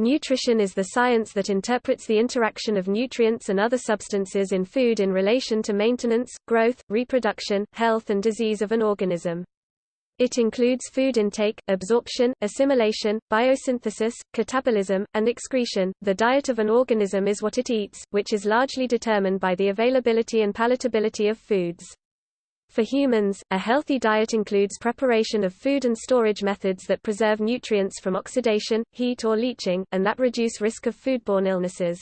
Nutrition is the science that interprets the interaction of nutrients and other substances in food in relation to maintenance, growth, reproduction, health and disease of an organism. It includes food intake, absorption, assimilation, biosynthesis, catabolism, and excretion. The diet of an organism is what it eats, which is largely determined by the availability and palatability of foods. For humans, a healthy diet includes preparation of food and storage methods that preserve nutrients from oxidation, heat or leaching, and that reduce risk of foodborne illnesses.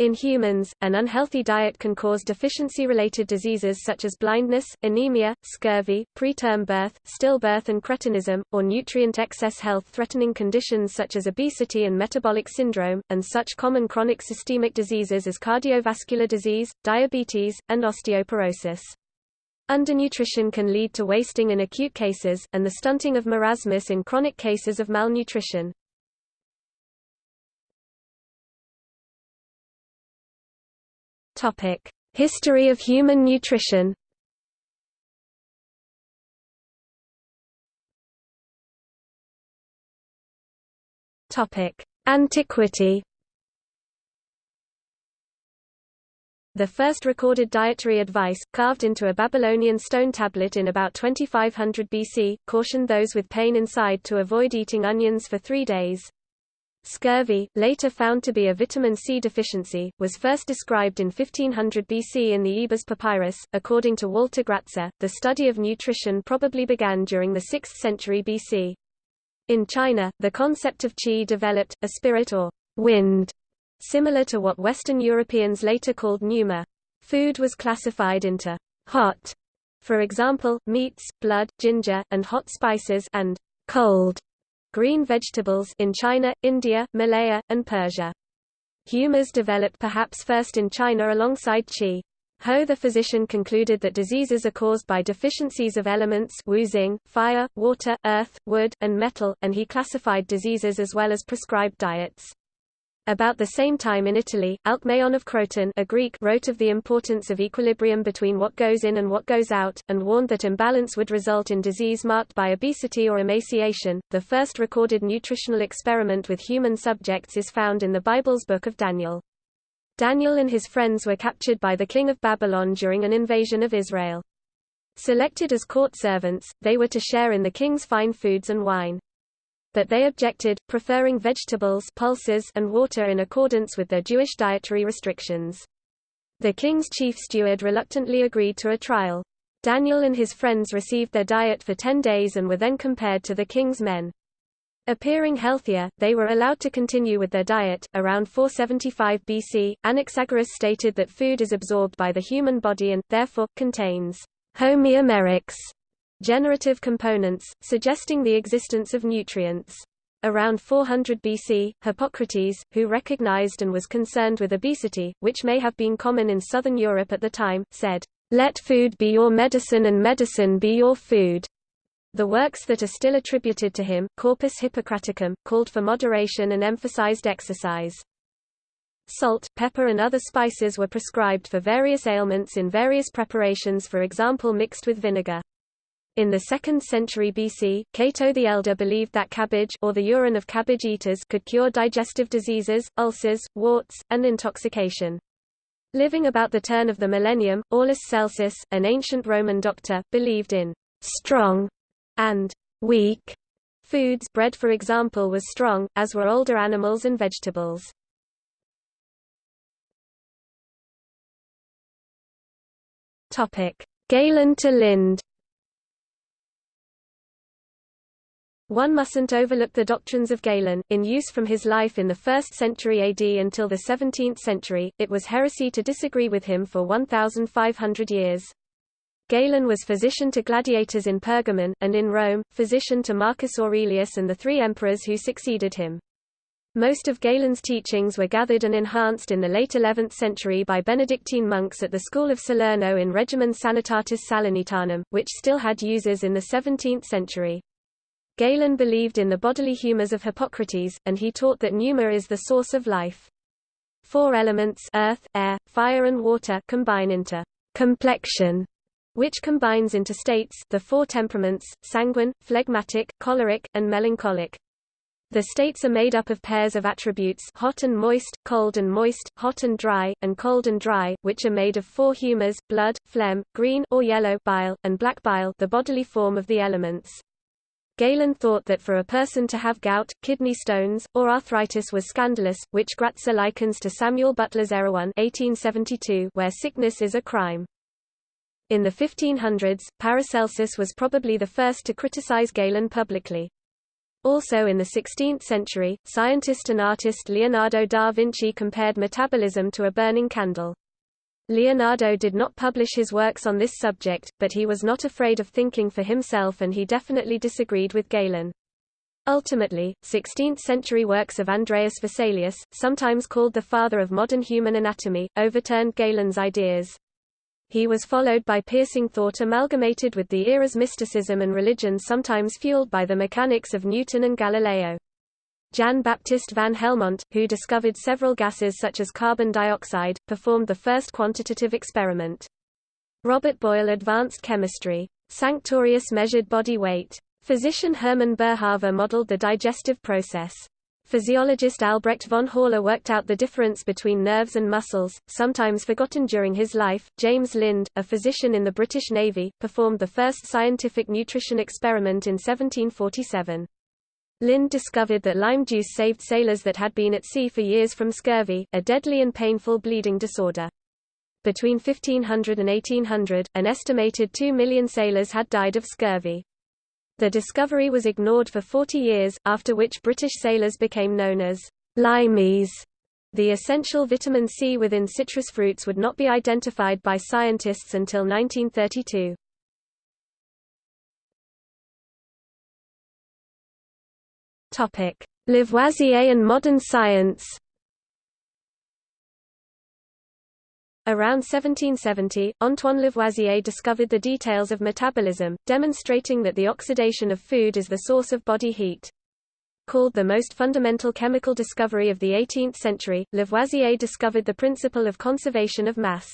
In humans, an unhealthy diet can cause deficiency-related diseases such as blindness, anemia, scurvy, preterm birth, stillbirth and cretinism, or nutrient excess health-threatening conditions such as obesity and metabolic syndrome, and such common chronic systemic diseases as cardiovascular disease, diabetes, and osteoporosis. Undernutrition can lead to wasting in acute cases, and the stunting of marasmus in chronic cases of malnutrition. History of human nutrition Antiquity The first recorded dietary advice, carved into a Babylonian stone tablet in about 2500 BC, cautioned those with pain inside to avoid eating onions for three days. Scurvy, later found to be a vitamin C deficiency, was first described in 1500 BC in the Ebers Papyrus. According to Walter Gratzer, the study of nutrition probably began during the 6th century BC. In China, the concept of qi developed, a spirit or wind similar to what Western Europeans later called pneuma. Food was classified into hot, for example, meats, blood, ginger, and hot spices, and cold, green vegetables in China, India, Malaya, and Persia. Humours developed perhaps first in China alongside qi. Ho the physician concluded that diseases are caused by deficiencies of elements Wu Xing, fire, water, earth, wood, and metal, and he classified diseases as well as prescribed diets. About the same time in Italy, Alcmaeon of Croton a Greek wrote of the importance of equilibrium between what goes in and what goes out, and warned that imbalance would result in disease marked by obesity or emaciation. The first recorded nutritional experiment with human subjects is found in the Bible's Book of Daniel. Daniel and his friends were captured by the king of Babylon during an invasion of Israel. Selected as court servants, they were to share in the king's fine foods and wine but they objected, preferring vegetables pulses and water in accordance with their Jewish dietary restrictions. The king's chief steward reluctantly agreed to a trial. Daniel and his friends received their diet for ten days and were then compared to the king's men. Appearing healthier, they were allowed to continue with their diet. Around 475 BC, Anaxagoras stated that food is absorbed by the human body and, therefore, contains homeomerics, generative components, suggesting the existence of nutrients. Around 400 BC, Hippocrates, who recognized and was concerned with obesity, which may have been common in southern Europe at the time, said, "Let food be your medicine and medicine be your food." The works that are still attributed to him, Corpus Hippocraticum, called for moderation and emphasized exercise. Salt, pepper and other spices were prescribed for various ailments in various preparations for example mixed with vinegar. In the 2nd century BC, Cato the Elder believed that cabbage or the urine of cabbage eaters could cure digestive diseases, ulcers, warts, and intoxication. Living about the turn of the millennium, Aulus Celsus, an ancient Roman doctor, believed in strong and weak foods bread for example was strong, as were older animals and vegetables. Galen to Lind One mustn't overlook the doctrines of Galen, in use from his life in the 1st century AD until the 17th century, it was heresy to disagree with him for 1,500 years. Galen was physician to gladiators in Pergamon, and in Rome, physician to Marcus Aurelius and the three emperors who succeeded him. Most of Galen's teachings were gathered and enhanced in the late 11th century by Benedictine monks at the school of Salerno in Regimen Sanitatis Salernitanum, which still had users in the 17th century. Galen believed in the bodily humors of Hippocrates, and he taught that pneuma is the source of life. Four elements earth, air, fire and water combine into complexion, which combines into states the four temperaments, sanguine, phlegmatic, choleric, and melancholic. The states are made up of pairs of attributes hot and moist, cold and moist, hot and dry, and cold and dry, which are made of four humors, blood, phlegm, green or yellow bile, and black bile the bodily form of the elements. Galen thought that for a person to have gout, kidney stones, or arthritis was scandalous, which Gratzer likens to Samuel Butler's Erewhon 1872, where sickness is a crime. In the 1500s, Paracelsus was probably the first to criticize Galen publicly. Also in the 16th century, scientist and artist Leonardo da Vinci compared metabolism to a burning candle. Leonardo did not publish his works on this subject, but he was not afraid of thinking for himself and he definitely disagreed with Galen. Ultimately, 16th-century works of Andreas Vesalius, sometimes called the father of modern human anatomy, overturned Galen's ideas. He was followed by piercing thought amalgamated with the era's mysticism and religion sometimes fueled by the mechanics of Newton and Galileo. Jan Baptist van Helmont, who discovered several gases such as carbon dioxide, performed the first quantitative experiment. Robert Boyle advanced chemistry. Sanctorius measured body weight. Physician Hermann Boerhaave modeled the digestive process. Physiologist Albrecht von Haller worked out the difference between nerves and muscles, sometimes forgotten during his life. James Lind, a physician in the British Navy, performed the first scientific nutrition experiment in 1747. Lind discovered that lime juice saved sailors that had been at sea for years from scurvy, a deadly and painful bleeding disorder. Between 1500 and 1800, an estimated 2 million sailors had died of scurvy. The discovery was ignored for 40 years, after which British sailors became known as limeys. The essential vitamin C within citrus fruits would not be identified by scientists until 1932. Lavoisier and modern science. Around 1770, Antoine Lavoisier discovered the details of metabolism, demonstrating that the oxidation of food is the source of body heat. Called the most fundamental chemical discovery of the 18th century, Lavoisier discovered the principle of conservation of mass.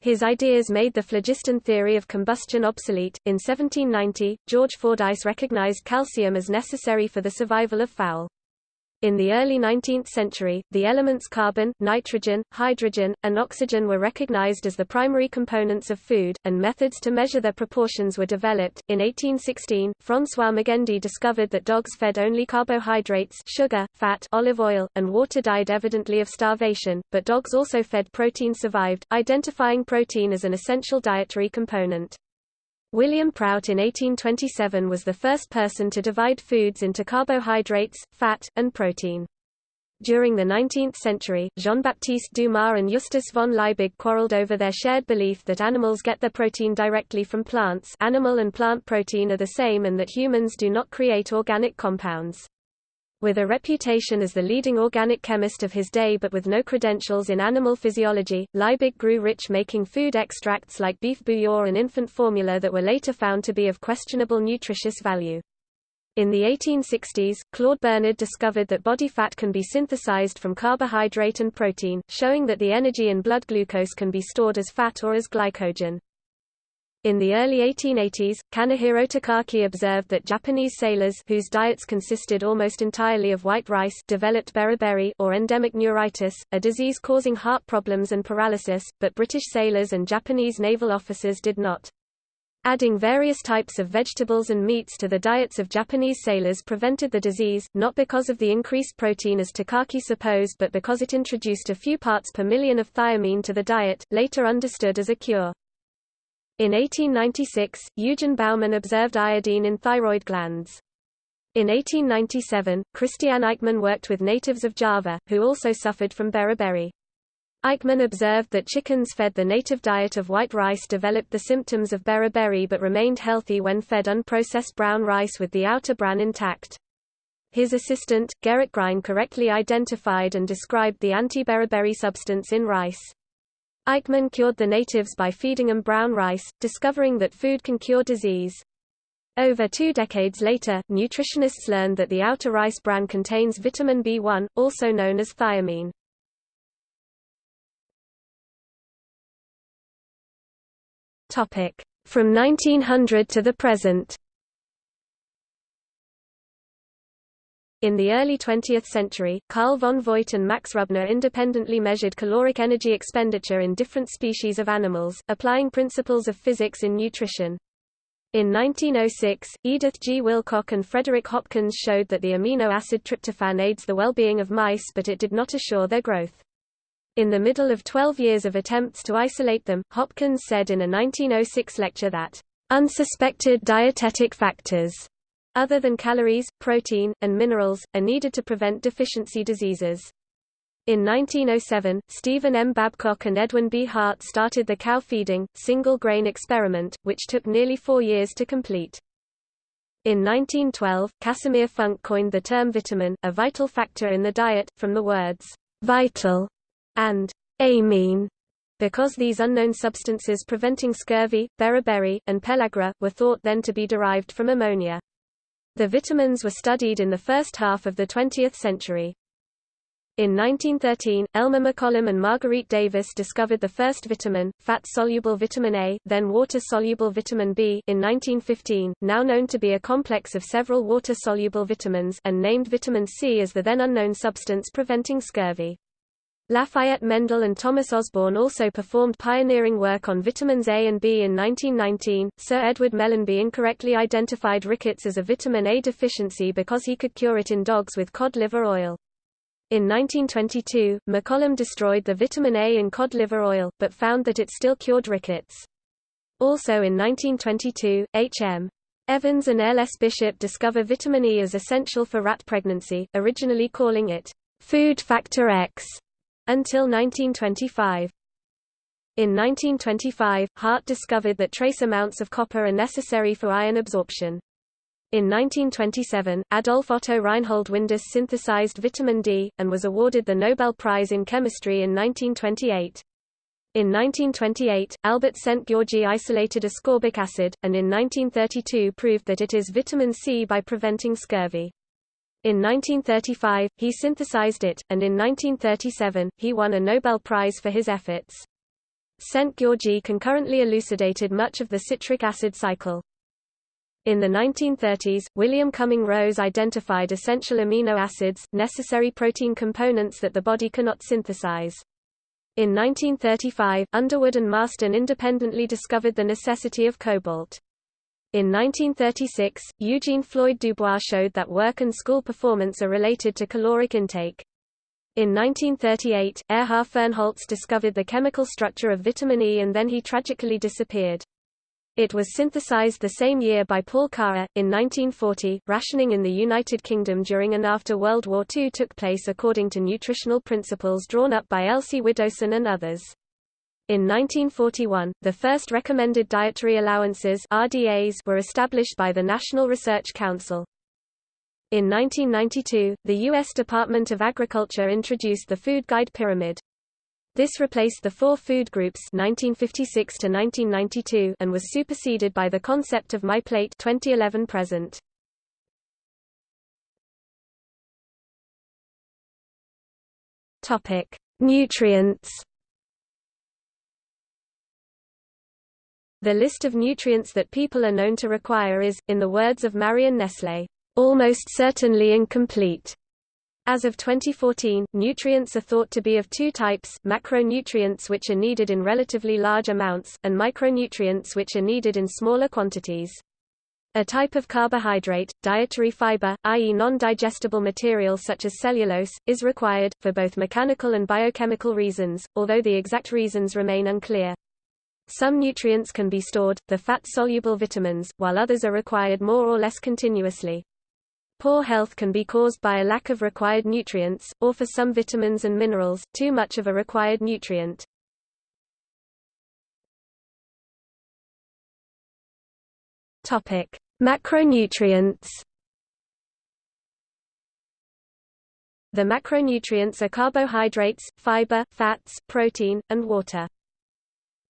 His ideas made the phlogiston theory of combustion obsolete. In 1790, George Fordyce recognized calcium as necessary for the survival of fowl. In the early 19th century, the elements carbon, nitrogen, hydrogen, and oxygen were recognized as the primary components of food, and methods to measure their proportions were developed. In 1816, François Magendie discovered that dogs fed only carbohydrates, sugar, fat, olive oil, and water died evidently of starvation, but dogs also fed protein survived, identifying protein as an essential dietary component. William Prout in 1827 was the first person to divide foods into carbohydrates, fat, and protein. During the 19th century, Jean-Baptiste Dumas and Justus von Liebig quarreled over their shared belief that animals get their protein directly from plants animal and plant protein are the same and that humans do not create organic compounds. With a reputation as the leading organic chemist of his day but with no credentials in animal physiology, Liebig grew rich making food extracts like beef bouillon and infant formula that were later found to be of questionable nutritious value. In the 1860s, Claude Bernard discovered that body fat can be synthesized from carbohydrate and protein, showing that the energy in blood glucose can be stored as fat or as glycogen. In the early 1880s, Kanehiro Takaki observed that Japanese sailors whose diets consisted almost entirely of white rice developed beriberi or endemic neuritis, a disease causing heart problems and paralysis, but British sailors and Japanese naval officers did not. Adding various types of vegetables and meats to the diets of Japanese sailors prevented the disease, not because of the increased protein as Takaki supposed but because it introduced a few parts per million of thiamine to the diet, later understood as a cure. In 1896, Eugen Baumann observed iodine in thyroid glands. In 1897, Christiaan Eijkman worked with natives of Java, who also suffered from beriberi. Eijkman observed that chickens fed the native diet of white rice developed the symptoms of beriberi but remained healthy when fed unprocessed brown rice with the outer bran intact. His assistant, Gerrit Grijn correctly identified and described the anti-beriberi substance in rice. Eijkman cured the natives by feeding them brown rice, discovering that food can cure disease. Over two decades later, nutritionists learned that the outer rice bran contains vitamin B1, also known as thiamine. From 1900 to the present In the early 20th century, Carl von Voit and Max Rubner independently measured caloric energy expenditure in different species of animals, applying principles of physics in nutrition. In 1906, Edith G. Willcock and Frederick Hopkins showed that the amino acid tryptophan aids the well-being of mice but it did not assure their growth. In the middle of 12 years of attempts to isolate them, Hopkins said in a 1906 lecture that, "...unsuspected dietetic factors other than calories, protein, and minerals, are needed to prevent deficiency diseases. In 1907, Stephen M. Babcock and Edwin B. Hart started the cow-feeding, single-grain experiment, which took nearly four years to complete. In 1912, Casimir Funk coined the term vitamin, a vital factor in the diet, from the words, vital and amine, because these unknown substances preventing scurvy, beriberi, and pellagra, were thought then to be derived from ammonia. The vitamins were studied in the first half of the 20th century. In 1913, Elmer McCollum and Marguerite Davis discovered the first vitamin, fat-soluble vitamin A, then water-soluble vitamin B in 1915, now known to be a complex of several water-soluble vitamins and named vitamin C as the then unknown substance preventing scurvy. Lafayette Mendel and Thomas Osborne also performed pioneering work on vitamins A and B in 1919. Sir Edward Mellanby incorrectly identified rickets as a vitamin A deficiency because he could cure it in dogs with cod liver oil. In 1922, McCollum destroyed the vitamin A in cod liver oil, but found that it still cured rickets. Also in 1922, H.M. Evans and L. S. Bishop discover vitamin E as essential for rat pregnancy, originally calling it food factor X until 1925. In 1925, Hart discovered that trace amounts of copper are necessary for iron absorption. In 1927, Adolf Otto Reinhold Windaus synthesized vitamin D, and was awarded the Nobel Prize in Chemistry in 1928. In 1928, Albert Szent-Györgyi isolated ascorbic acid, and in 1932 proved that it is vitamin C by preventing scurvy. In 1935, he synthesized it, and in 1937, he won a Nobel Prize for his efforts. Szent-Györgyi concurrently elucidated much of the citric acid cycle. In the 1930s, William Cumming Rose identified essential amino acids, necessary protein components that the body cannot synthesize. In 1935, Underwood and Marston independently discovered the necessity of cobalt. In 1936, Eugene Floyd Dubois showed that work and school performance are related to caloric intake. In 1938, Erhard Fernholz discovered the chemical structure of vitamin E and then he tragically disappeared. It was synthesized the same year by Paul Karrer. In 1940, rationing in the United Kingdom during and after World War II took place according to nutritional principles drawn up by Elsie Widdowson and others. In 1941, the first recommended dietary allowances RDAs were established by the National Research Council. In 1992, the U.S. Department of Agriculture introduced the Food Guide Pyramid. This replaced the four food groups 1956 to 1992 and was superseded by the concept of My Plate 2011 present. Topic: Nutrients The list of nutrients that people are known to require is, in the words of Marion Nestle, almost certainly incomplete. As of 2014, nutrients are thought to be of two types, macronutrients which are needed in relatively large amounts, and micronutrients which are needed in smaller quantities. A type of carbohydrate, dietary fiber, i.e. non-digestible material such as cellulose, is required, for both mechanical and biochemical reasons, although the exact reasons remain unclear. Some nutrients can be stored, the fat-soluble vitamins, while others are required more or less continuously. Poor health can be caused by a lack of required nutrients, or for some vitamins and minerals, too much of a required nutrient. Topic: Macronutrients. The macronutrients are carbohydrates, fiber, fats, protein, and water.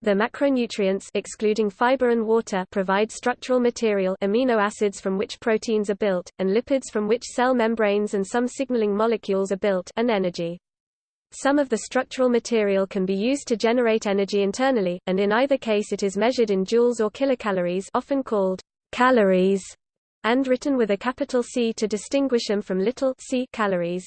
The macronutrients excluding fiber and water provide structural material amino acids from which proteins are built, and lipids from which cell membranes and some signaling molecules are built and energy. Some of the structural material can be used to generate energy internally, and in either case it is measured in joules or kilocalories often called calories, and written with a capital C to distinguish them from little c calories.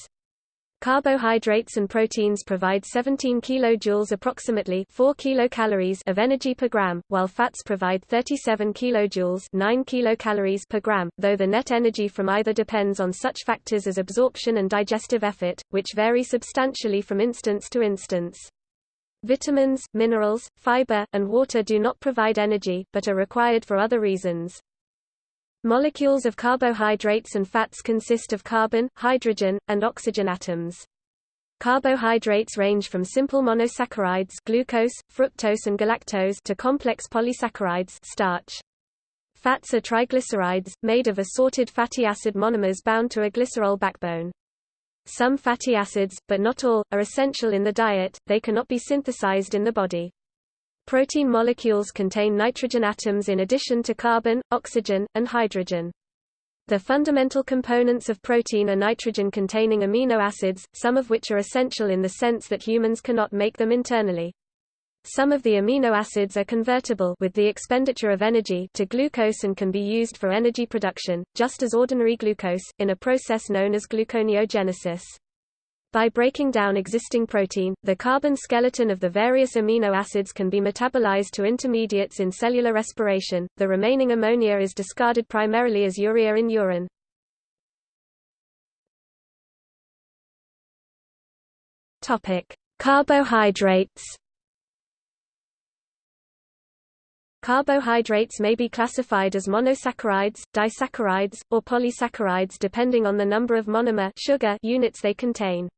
Carbohydrates and proteins provide 17 kilojoules approximately 4 kilocalories of energy per gram, while fats provide 37 kilojoules 9 kilocalories per gram, though the net energy from either depends on such factors as absorption and digestive effort, which vary substantially from instance to instance. Vitamins, minerals, fiber, and water do not provide energy, but are required for other reasons. Molecules of carbohydrates and fats consist of carbon, hydrogen, and oxygen atoms. Carbohydrates range from simple monosaccharides glucose, fructose and galactose to complex polysaccharides starch. Fats are triglycerides, made of assorted fatty acid monomers bound to a glycerol backbone. Some fatty acids, but not all, are essential in the diet, they cannot be synthesized in the body. Protein molecules contain nitrogen atoms in addition to carbon, oxygen, and hydrogen. The fundamental components of protein are nitrogen-containing amino acids, some of which are essential in the sense that humans cannot make them internally. Some of the amino acids are convertible with the expenditure of energy to glucose and can be used for energy production, just as ordinary glucose, in a process known as gluconeogenesis. By breaking down existing protein, the carbon skeleton of the various amino acids can be metabolized to intermediates in cellular respiration. The remaining ammonia is discarded primarily as urea in urine. Topic: Carbohydrates. Carbohydrates may be classified as monosaccharides, disaccharides, or polysaccharides depending on the number of monomer sugar units they contain.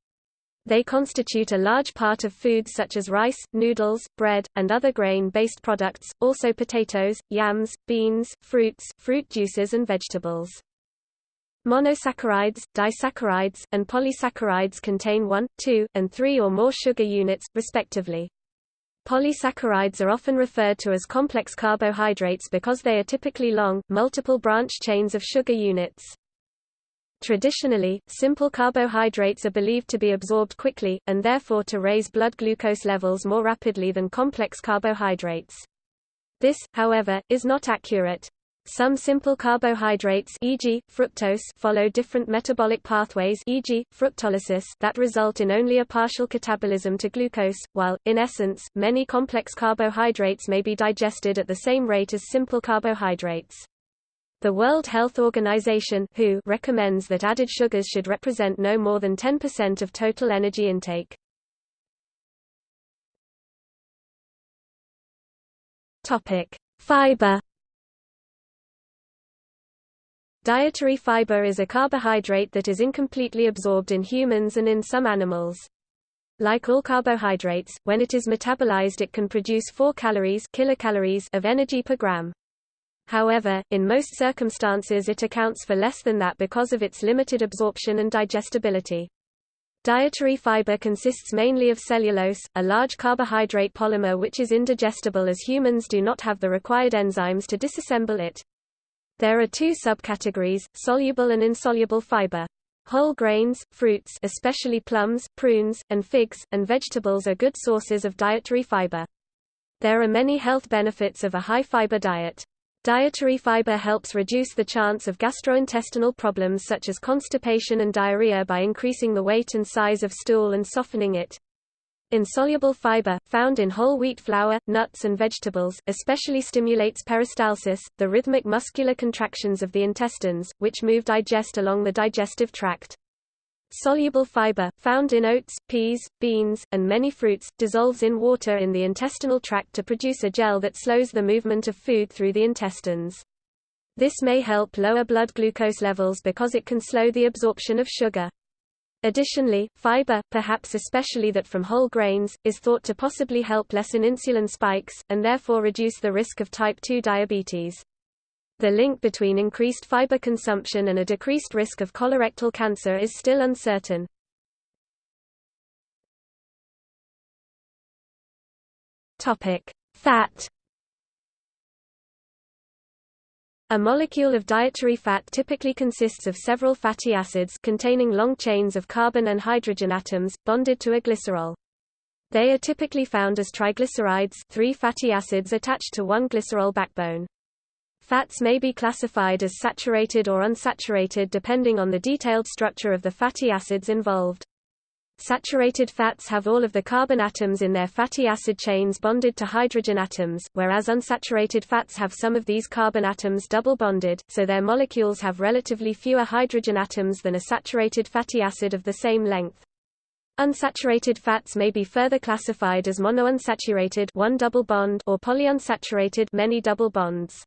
They constitute a large part of foods such as rice, noodles, bread, and other grain-based products, also potatoes, yams, beans, fruits, fruit juices and vegetables. Monosaccharides, disaccharides, and polysaccharides contain 1, 2, and 3 or more sugar units, respectively. Polysaccharides are often referred to as complex carbohydrates because they are typically long, multiple branch chains of sugar units. Traditionally, simple carbohydrates are believed to be absorbed quickly, and therefore to raise blood glucose levels more rapidly than complex carbohydrates. This, however, is not accurate. Some simple carbohydrates e.g., fructose follow different metabolic pathways e.g., fructolysis that result in only a partial catabolism to glucose, while, in essence, many complex carbohydrates may be digested at the same rate as simple carbohydrates. The World Health Organization WHO recommends that added sugars should represent no more than 10% of total energy intake. Topic: Fiber. Dietary fiber is a carbohydrate that is incompletely absorbed in humans and in some animals. Like all carbohydrates, when it is metabolized it can produce 4 calories, kilocalories of energy per gram. However, in most circumstances it accounts for less than that because of its limited absorption and digestibility. Dietary fiber consists mainly of cellulose, a large carbohydrate polymer which is indigestible as humans do not have the required enzymes to disassemble it. There are two subcategories, soluble and insoluble fiber. Whole grains, fruits especially plums, prunes, and figs, and vegetables are good sources of dietary fiber. There are many health benefits of a high-fiber diet. Dietary fiber helps reduce the chance of gastrointestinal problems such as constipation and diarrhea by increasing the weight and size of stool and softening it. Insoluble fiber, found in whole wheat flour, nuts and vegetables, especially stimulates peristalsis, the rhythmic muscular contractions of the intestines, which move digest along the digestive tract. Soluble fiber, found in oats, peas, beans, and many fruits, dissolves in water in the intestinal tract to produce a gel that slows the movement of food through the intestines. This may help lower blood glucose levels because it can slow the absorption of sugar. Additionally, fiber, perhaps especially that from whole grains, is thought to possibly help lessen insulin spikes, and therefore reduce the risk of type 2 diabetes. The link between increased fiber consumption and a decreased risk of colorectal cancer is still uncertain. Fat. A molecule of dietary fat typically consists of several fatty acids containing long chains of carbon and hydrogen atoms, bonded to a glycerol. They are typically found as triglycerides three fatty acids attached to one glycerol backbone. Fats may be classified as saturated or unsaturated depending on the detailed structure of the fatty acids involved. Saturated fats have all of the carbon atoms in their fatty acid chains bonded to hydrogen atoms, whereas unsaturated fats have some of these carbon atoms double bonded, so their molecules have relatively fewer hydrogen atoms than a saturated fatty acid of the same length. Unsaturated fats may be further classified as monounsaturated one double bond or polyunsaturated many double bonds.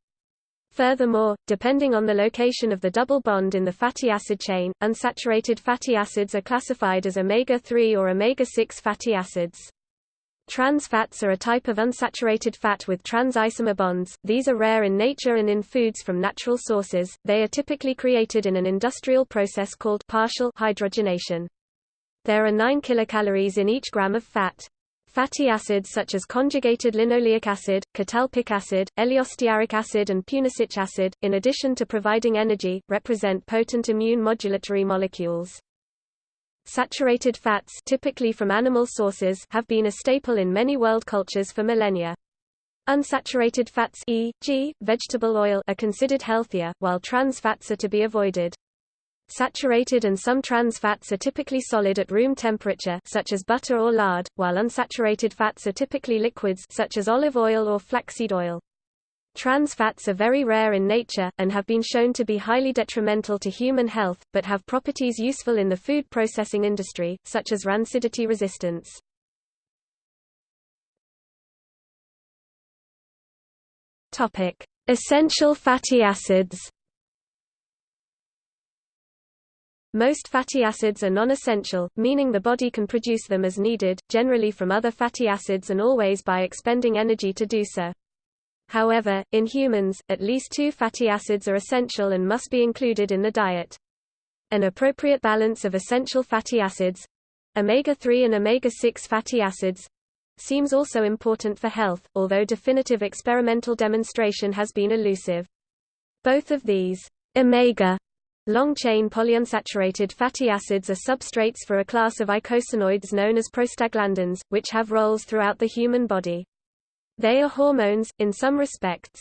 Furthermore, depending on the location of the double bond in the fatty acid chain, unsaturated fatty acids are classified as omega-3 or omega-6 fatty acids. Trans fats are a type of unsaturated fat with trans isomer bonds. These are rare in nature and in foods from natural sources. They are typically created in an industrial process called partial hydrogenation. There are 9 kilocalories in each gram of fat. Fatty acids such as conjugated linoleic acid, catalpic acid, eleostearic acid and punicic acid, in addition to providing energy, represent potent immune modulatory molecules. Saturated fats typically from animal sources have been a staple in many world cultures for millennia. Unsaturated fats e.g., vegetable oil are considered healthier, while trans fats are to be avoided. Saturated and some trans fats are typically solid at room temperature such as butter or lard, while unsaturated fats are typically liquids such as olive oil or flaxseed oil. Trans fats are very rare in nature, and have been shown to be highly detrimental to human health, but have properties useful in the food processing industry, such as rancidity resistance. Essential fatty acids Most fatty acids are non-essential, meaning the body can produce them as needed, generally from other fatty acids and always by expending energy to do so. However, in humans, at least two fatty acids are essential and must be included in the diet. An appropriate balance of essential fatty acids omega-3 and omega-6 fatty acids seems also important for health, although definitive experimental demonstration has been elusive. Both of these omega Long-chain polyunsaturated fatty acids are substrates for a class of eicosanoids known as prostaglandins, which have roles throughout the human body. They are hormones, in some respects.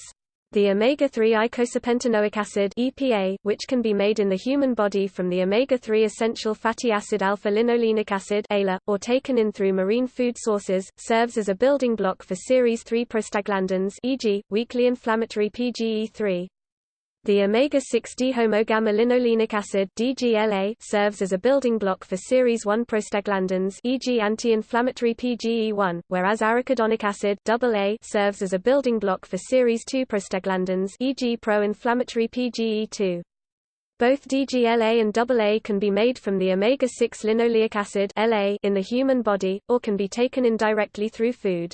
The omega-3 eicosapentaenoic acid EPA, which can be made in the human body from the omega-3 essential fatty acid alpha-linolenic acid ALA, or taken in through marine food sources, serves as a building block for series 3 prostaglandins e.g., weakly inflammatory PGE3. The omega-6 dihomo-gamma-linolenic acid DGLA serves as a building block for series 1 prostaglandins e.g. anti-inflammatory PGE1, whereas arachidonic acid AA serves as a building block for series 2 prostaglandins e.g. pro-inflammatory PGE2. Both DGLA and AA can be made from the omega-6 linoleic acid LA in the human body, or can be taken indirectly through food.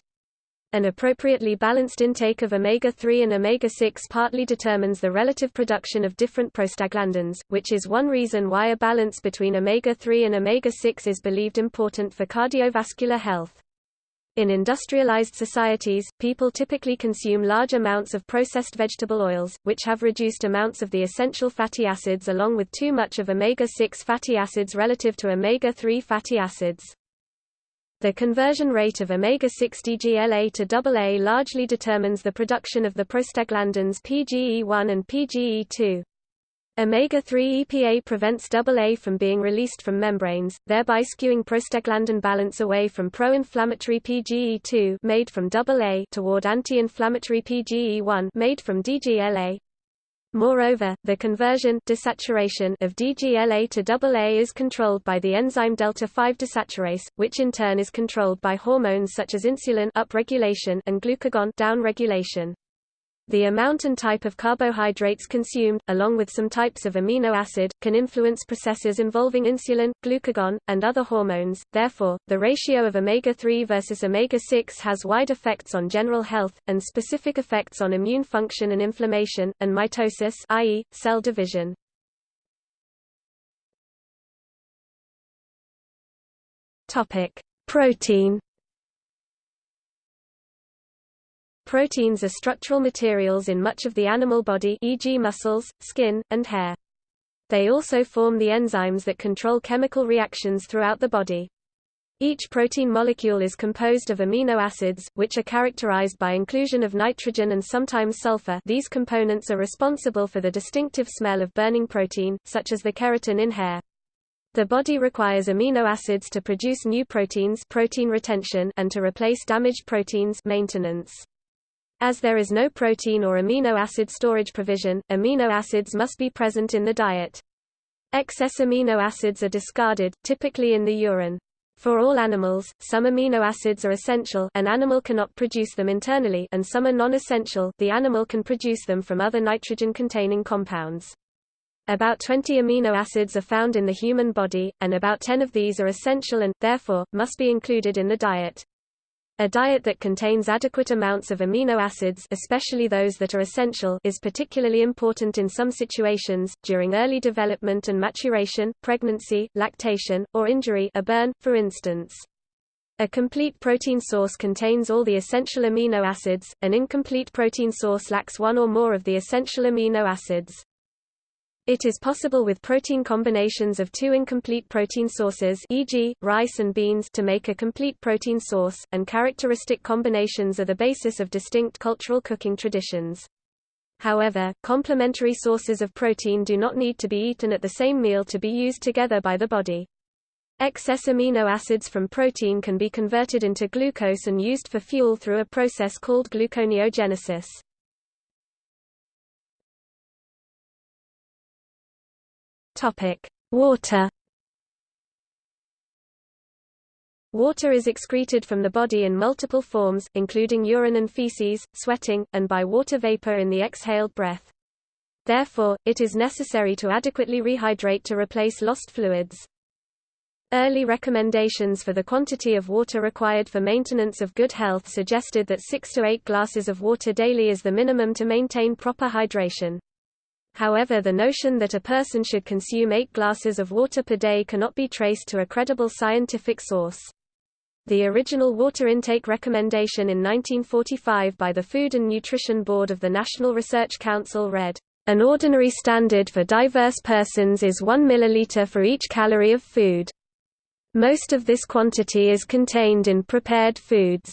An appropriately balanced intake of omega-3 and omega-6 partly determines the relative production of different prostaglandins, which is one reason why a balance between omega-3 and omega-6 is believed important for cardiovascular health. In industrialized societies, people typically consume large amounts of processed vegetable oils, which have reduced amounts of the essential fatty acids along with too much of omega-6 fatty acids relative to omega-3 fatty acids. The conversion rate of omega-6 DGLA to AA largely determines the production of the prostaglandins PGE1 and PGE2. Omega-3 EPA prevents AA from being released from membranes, thereby skewing prostaglandin balance away from pro-inflammatory PGE2 made from AA toward anti-inflammatory PGE1 made from DGLA. Moreover, the conversion desaturation of DGLA to AA is controlled by the enzyme delta-5 desaturase, which in turn is controlled by hormones such as insulin upregulation and glucagon downregulation. The amount and type of carbohydrates consumed, along with some types of amino acid, can influence processes involving insulin, glucagon, and other hormones. Therefore, the ratio of omega-3 versus omega-6 has wide effects on general health, and specific effects on immune function and inflammation, and mitosis i.e., cell division. Protein Proteins are structural materials in much of the animal body e.g. muscles, skin, and hair. They also form the enzymes that control chemical reactions throughout the body. Each protein molecule is composed of amino acids, which are characterized by inclusion of nitrogen and sometimes sulfur these components are responsible for the distinctive smell of burning protein, such as the keratin in hair. The body requires amino acids to produce new proteins protein retention and to replace damaged proteins maintenance. As there is no protein or amino acid storage provision, amino acids must be present in the diet. Excess amino acids are discarded, typically in the urine. For all animals, some amino acids are essential an animal cannot produce them internally and some are non-essential the animal can produce them from other nitrogen-containing compounds. About 20 amino acids are found in the human body, and about 10 of these are essential and, therefore, must be included in the diet. A diet that contains adequate amounts of amino acids especially those that are essential is particularly important in some situations, during early development and maturation, pregnancy, lactation, or injury a burn, for instance. A complete protein source contains all the essential amino acids, an incomplete protein source lacks one or more of the essential amino acids. It is possible with protein combinations of two incomplete protein sources e.g., rice and beans to make a complete protein source, and characteristic combinations are the basis of distinct cultural cooking traditions. However, complementary sources of protein do not need to be eaten at the same meal to be used together by the body. Excess amino acids from protein can be converted into glucose and used for fuel through a process called gluconeogenesis. Topic: Water. Water is excreted from the body in multiple forms, including urine and feces, sweating, and by water vapor in the exhaled breath. Therefore, it is necessary to adequately rehydrate to replace lost fluids. Early recommendations for the quantity of water required for maintenance of good health suggested that 6 to 8 glasses of water daily is the minimum to maintain proper hydration. However the notion that a person should consume eight glasses of water per day cannot be traced to a credible scientific source. The original water intake recommendation in 1945 by the Food and Nutrition Board of the National Research Council read, "...an ordinary standard for diverse persons is 1 milliliter for each calorie of food. Most of this quantity is contained in prepared foods."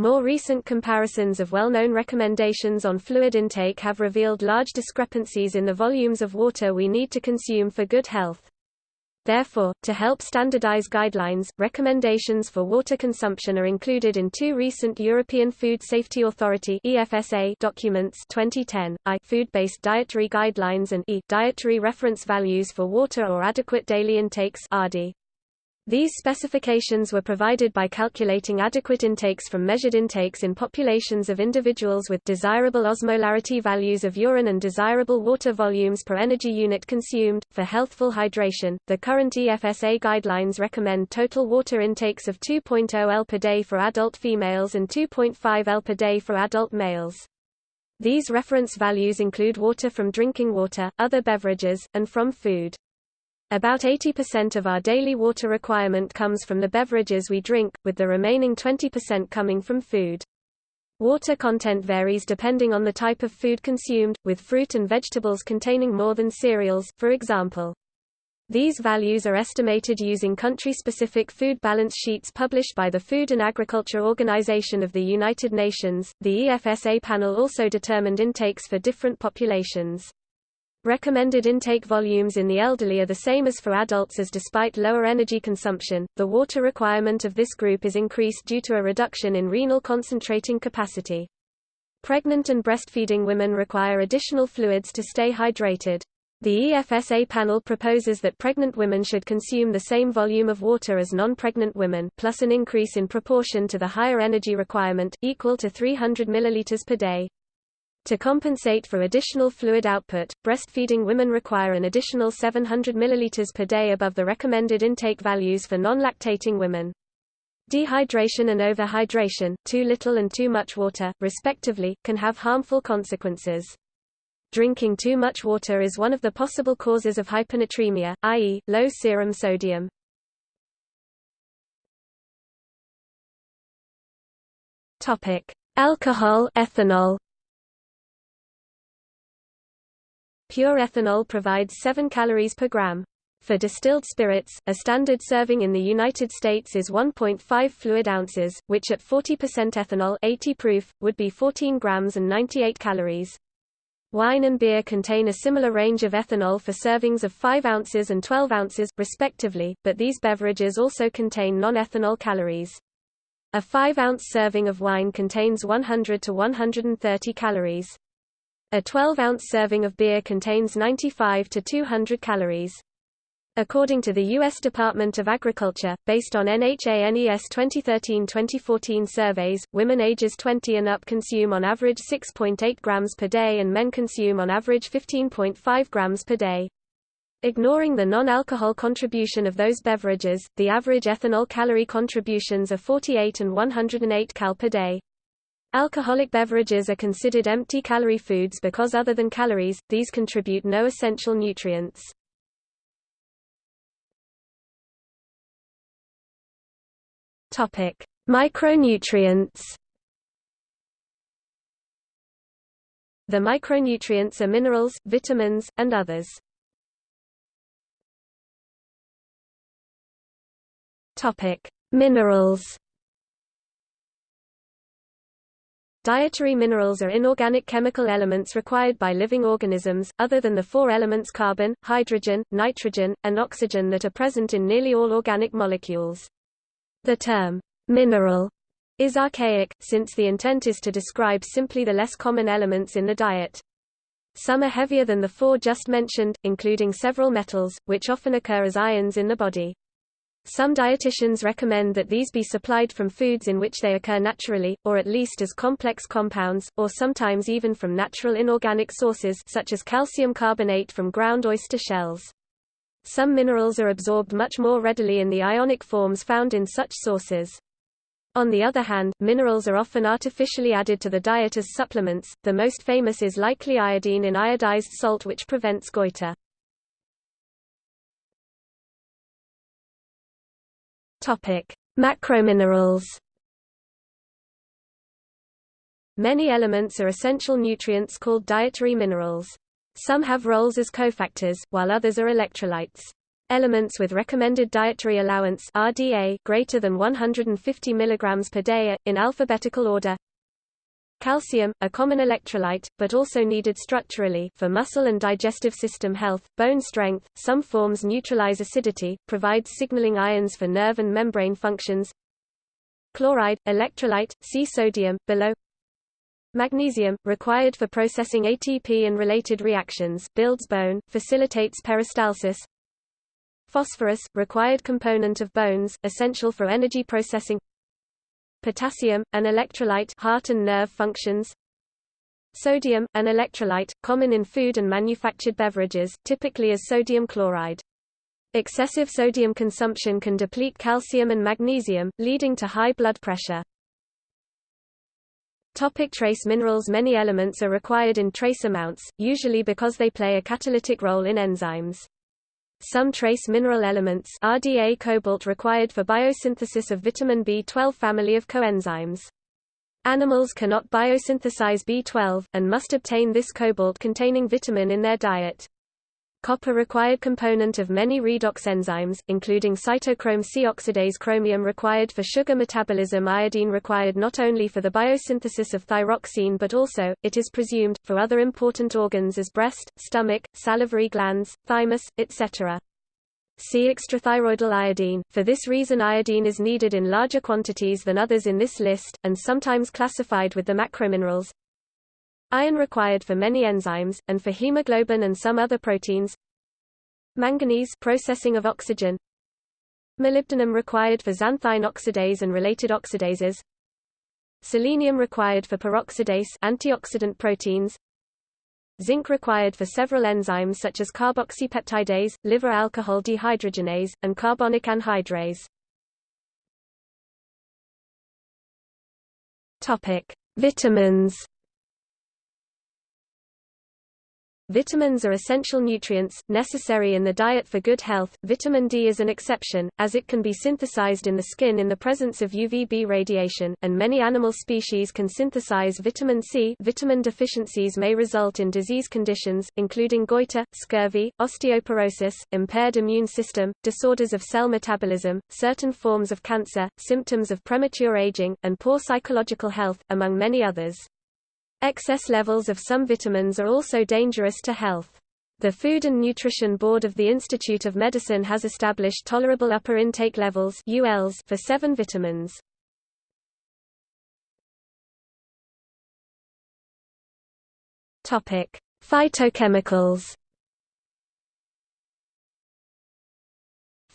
More recent comparisons of well-known recommendations on fluid intake have revealed large discrepancies in the volumes of water we need to consume for good health. Therefore, to help standardize guidelines, recommendations for water consumption are included in two recent European Food Safety Authority (EFSA) documents 2010, I Food-based dietary guidelines and E Dietary reference values for water or adequate daily intakes (ARDI). These specifications were provided by calculating adequate intakes from measured intakes in populations of individuals with desirable osmolarity values of urine and desirable water volumes per energy unit consumed. For healthful hydration, the current EFSA guidelines recommend total water intakes of 2.0 L per day for adult females and 2.5 L per day for adult males. These reference values include water from drinking water, other beverages, and from food. About 80% of our daily water requirement comes from the beverages we drink, with the remaining 20% coming from food. Water content varies depending on the type of food consumed, with fruit and vegetables containing more than cereals, for example. These values are estimated using country-specific food balance sheets published by the Food and Agriculture Organization of the United Nations. The EFSA panel also determined intakes for different populations. Recommended intake volumes in the elderly are the same as for adults as despite lower energy consumption, the water requirement of this group is increased due to a reduction in renal concentrating capacity. Pregnant and breastfeeding women require additional fluids to stay hydrated. The EFSA panel proposes that pregnant women should consume the same volume of water as non-pregnant women plus an increase in proportion to the higher energy requirement, equal to 300 ml per day. To compensate for additional fluid output, breastfeeding women require an additional 700 ml per day above the recommended intake values for non-lactating women. Dehydration and overhydration, too little and too much water, respectively, can have harmful consequences. Drinking too much water is one of the possible causes of hyponatremia, i.e., low serum sodium. Alcohol, ethanol. Pure ethanol provides 7 calories per gram. For distilled spirits, a standard serving in the United States is 1.5 fluid ounces, which at 40% ethanol 80 proof, would be 14 grams and 98 calories. Wine and beer contain a similar range of ethanol for servings of 5 ounces and 12 ounces, respectively, but these beverages also contain non-ethanol calories. A 5-ounce serving of wine contains 100 to 130 calories. A 12-ounce serving of beer contains 95 to 200 calories. According to the U.S. Department of Agriculture, based on NHANES 2013-2014 surveys, women ages 20 and up consume on average 6.8 grams per day and men consume on average 15.5 grams per day. Ignoring the non-alcohol contribution of those beverages, the average ethanol calorie contributions are 48 and 108 cal per day. Alcoholic beverages are considered empty calorie foods because other than calories, these contribute no essential nutrients. Topic: Micronutrients. The micronutrients are minerals, vitamins, and others. Topic: Minerals. Dietary minerals are inorganic chemical elements required by living organisms, other than the four elements carbon, hydrogen, nitrogen, and oxygen that are present in nearly all organic molecules. The term, mineral, is archaic, since the intent is to describe simply the less common elements in the diet. Some are heavier than the four just mentioned, including several metals, which often occur as ions in the body. Some dietitians recommend that these be supplied from foods in which they occur naturally, or at least as complex compounds, or sometimes even from natural inorganic sources such as calcium carbonate from ground oyster shells. Some minerals are absorbed much more readily in the ionic forms found in such sources. On the other hand, minerals are often artificially added to the diet as supplements, the most famous is likely iodine in iodized salt which prevents goiter. Macrominerals Many elements are essential nutrients called dietary minerals. Some have roles as cofactors, while others are electrolytes. Elements with recommended dietary allowance RDA greater than 150 mg per day are, in alphabetical order Calcium, a common electrolyte, but also needed structurally for muscle and digestive system health, bone strength, some forms neutralize acidity, provides signaling ions for nerve and membrane functions Chloride, electrolyte, see sodium, below Magnesium, required for processing ATP and related reactions, builds bone, facilitates peristalsis. Phosphorus, required component of bones, essential for energy processing. Potassium, an electrolyte heart and nerve functions. Sodium, an electrolyte, common in food and manufactured beverages, typically as sodium chloride. Excessive sodium consumption can deplete calcium and magnesium, leading to high blood pressure. Topic trace minerals Many elements are required in trace amounts, usually because they play a catalytic role in enzymes. Some trace mineral elements RDA cobalt required for biosynthesis of vitamin B12 family of coenzymes. Animals cannot biosynthesize B12, and must obtain this cobalt-containing vitamin in their diet. Copper required component of many redox enzymes, including cytochrome C oxidase chromium required for sugar metabolism iodine required not only for the biosynthesis of thyroxine but also, it is presumed, for other important organs as breast, stomach, salivary glands, thymus, etc. See extrathyroidal iodine. For this reason iodine is needed in larger quantities than others in this list, and sometimes classified with the macrominerals. Iron required for many enzymes, and for hemoglobin and some other proteins. Manganese processing of oxygen. Molybdenum required for xanthine oxidase and related oxidases. Selenium required for peroxidase antioxidant proteins. Zinc required for several enzymes such as carboxypeptidase, liver alcohol dehydrogenase, and carbonic anhydrase. Topic: Vitamins Vitamins are essential nutrients, necessary in the diet for good health. Vitamin D is an exception, as it can be synthesized in the skin in the presence of UVB radiation, and many animal species can synthesize vitamin C. Vitamin deficiencies may result in disease conditions, including goiter, scurvy, osteoporosis, impaired immune system, disorders of cell metabolism, certain forms of cancer, symptoms of premature aging, and poor psychological health, among many others. Excess levels of some vitamins are also dangerous to health. The Food and Nutrition Board of the Institute of Medicine has established tolerable upper intake levels for seven vitamins. Topic: Phytochemicals.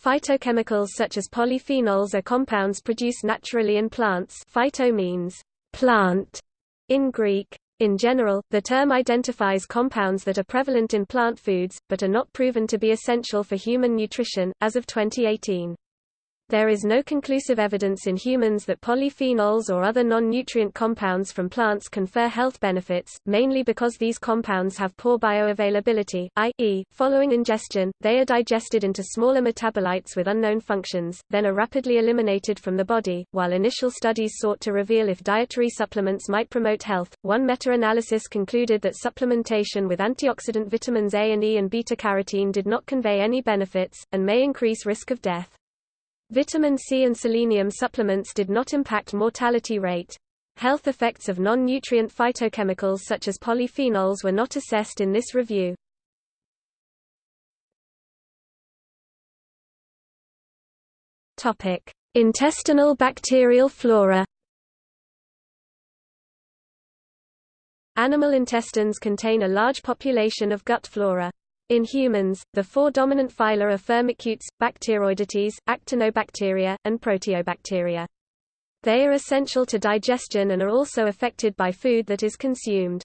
Phytochemicals such as polyphenols are compounds produced naturally in plants. Phyto means plant in Greek. In general, the term identifies compounds that are prevalent in plant foods, but are not proven to be essential for human nutrition, as of 2018. There is no conclusive evidence in humans that polyphenols or other non-nutrient compounds from plants confer health benefits, mainly because these compounds have poor bioavailability, i.e., following ingestion, they are digested into smaller metabolites with unknown functions, then are rapidly eliminated from the body. While initial studies sought to reveal if dietary supplements might promote health, one meta-analysis concluded that supplementation with antioxidant vitamins A and E and beta-carotene did not convey any benefits, and may increase risk of death. Vitamin C and selenium supplements did not impact mortality rate. Health effects of non-nutrient phytochemicals such as polyphenols were not assessed in this review. Topic: Intestinal bacterial flora. Animal intestines contain a large population of gut flora. In humans, the four dominant phyla are Firmicutes, Bacteroidetes, Actinobacteria, and Proteobacteria. They are essential to digestion and are also affected by food that is consumed.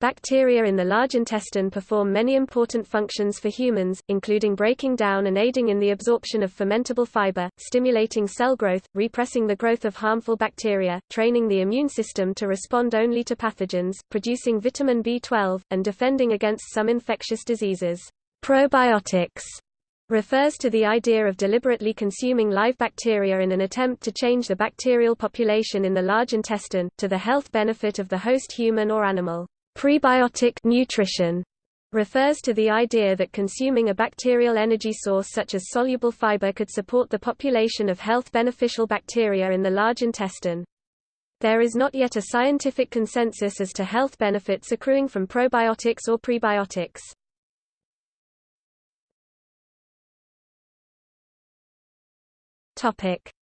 Bacteria in the large intestine perform many important functions for humans, including breaking down and aiding in the absorption of fermentable fiber, stimulating cell growth, repressing the growth of harmful bacteria, training the immune system to respond only to pathogens, producing vitamin B12, and defending against some infectious diseases. Probiotics refers to the idea of deliberately consuming live bacteria in an attempt to change the bacterial population in the large intestine, to the health benefit of the host human or animal. Prebiotic nutrition refers to the idea that consuming a bacterial energy source such as soluble fiber could support the population of health beneficial bacteria in the large intestine. There is not yet a scientific consensus as to health benefits accruing from probiotics or prebiotics.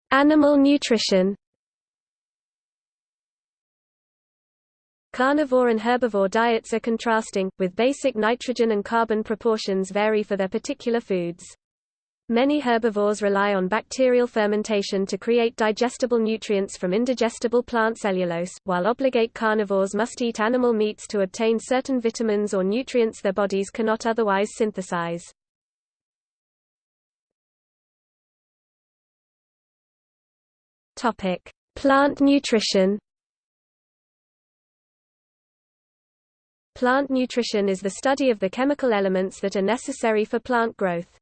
Animal nutrition Carnivore and herbivore diets are contrasting, with basic nitrogen and carbon proportions vary for their particular foods. Many herbivores rely on bacterial fermentation to create digestible nutrients from indigestible plant cellulose, while obligate carnivores must eat animal meats to obtain certain vitamins or nutrients their bodies cannot otherwise synthesize. Plant nutrition Plant nutrition is the study of the chemical elements that are necessary for plant growth.